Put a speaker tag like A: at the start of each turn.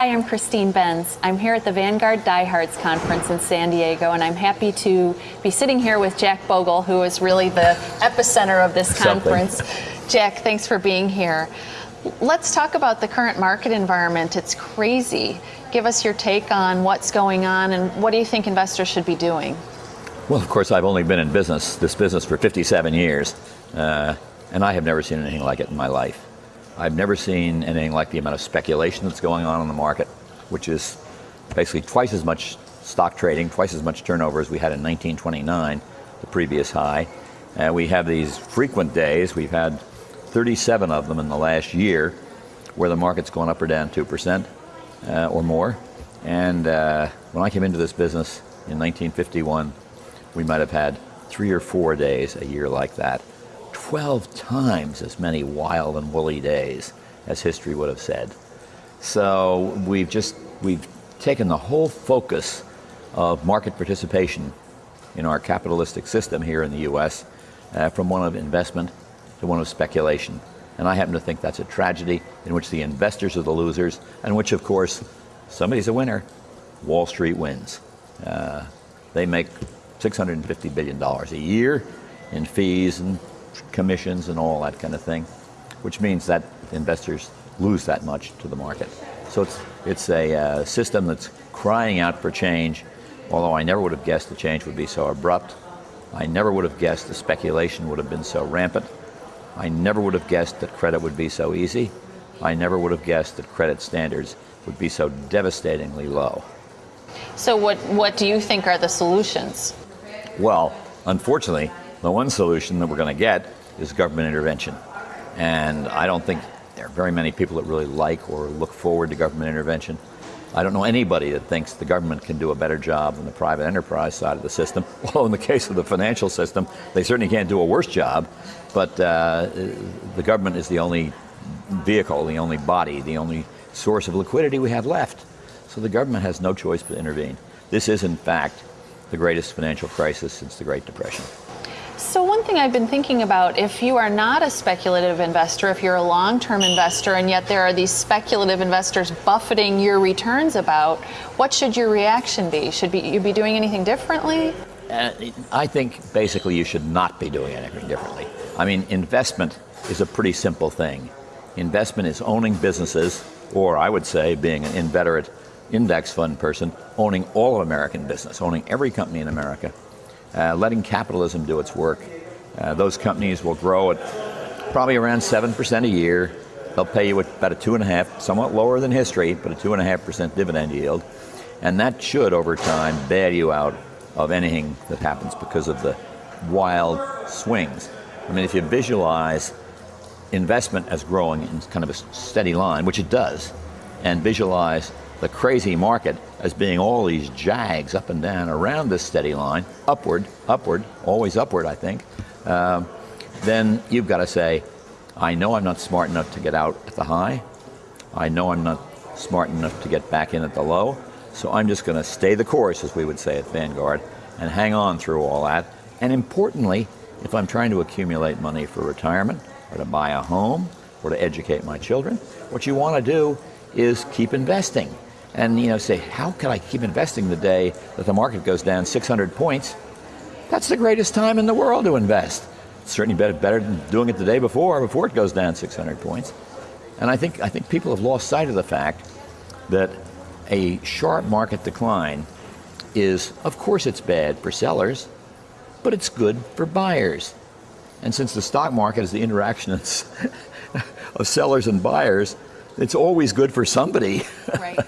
A: Hi, I'm Christine Benz. I'm here at the Vanguard Diehards Conference in San Diego, and I'm happy to be sitting here with Jack Bogle, who is really the epicenter of this conference.
B: Something.
A: Jack, thanks for being here. Let's talk about the current market environment. It's crazy. Give us your take on what's going on and what do you think investors should be doing?
B: Well, of course, I've only been in business, this business, for 57 years, uh, and I have never seen anything like it in my life. I've never seen anything like the amount of speculation that's going on in the market, which is basically twice as much stock trading, twice as much turnover as we had in 1929, the previous high. And we have these frequent days, we've had 37 of them in the last year, where the market's gone up or down 2% uh, or more. And uh, when I came into this business in 1951, we might have had three or four days a year like that. 12 times as many wild and woolly days as history would have said. So we've just, we've taken the whole focus of market participation in our capitalistic system here in the US uh, from one of investment to one of speculation. And I happen to think that's a tragedy in which the investors are the losers and which of course somebody's a winner. Wall Street wins. Uh, they make $650 billion a year in fees and commissions and all that kind of thing, which means that investors lose that much to the market. So it's, it's a uh, system that's crying out for change, although I never would have guessed the change would be so abrupt. I never would have guessed the speculation would have been so rampant. I never would have guessed that credit would be so easy. I never would have guessed that credit standards would be so devastatingly low.
A: So what, what do you think are the solutions?
B: Well, unfortunately, the one solution that we're going to get is government intervention. And I don't think there are very many people that really like or look forward to government intervention. I don't know anybody that thinks the government can do a better job than the private enterprise side of the system. Although in the case of the financial system, they certainly can't do a worse job. But uh, the government is the only vehicle, the only body, the only source of liquidity we have left. So the government has no choice but to intervene. This is, in fact, the greatest financial crisis since the Great Depression.
A: So one thing I've been thinking about, if you are not a speculative investor, if you're a long-term investor, and yet there are these speculative investors buffeting your returns about, what should your reaction be? Should be, you be doing anything differently?
B: Uh, I think basically you should not be doing anything differently. I mean, investment is a pretty simple thing. Investment is owning businesses, or I would say being an inveterate index fund person, owning all of American business, owning every company in America, uh, letting capitalism do its work. Uh, those companies will grow at probably around 7% a year. They'll pay you about a two and a half, somewhat lower than history, but a two and a half percent dividend yield. And that should, over time, bail you out of anything that happens because of the wild swings. I mean, if you visualize investment as growing in kind of a steady line, which it does, and visualize the crazy market as being all these jags up and down around this steady line, upward, upward, always upward, I think, um, then you've got to say, I know I'm not smart enough to get out at the high. I know I'm not smart enough to get back in at the low. So I'm just going to stay the course, as we would say at Vanguard, and hang on through all that. And importantly, if I'm trying to accumulate money for retirement, or to buy a home, or to educate my children, what you want to do is keep investing and you know say, how can I keep investing the day that the market goes down 600 points? That's the greatest time in the world to invest. It's certainly better, better than doing it the day before, before it goes down 600 points. And I think, I think people have lost sight of the fact that a sharp market decline is, of course it's bad for sellers, but it's good for buyers. And since the stock market is the interaction of sellers and buyers, it's always good for somebody.
A: Right.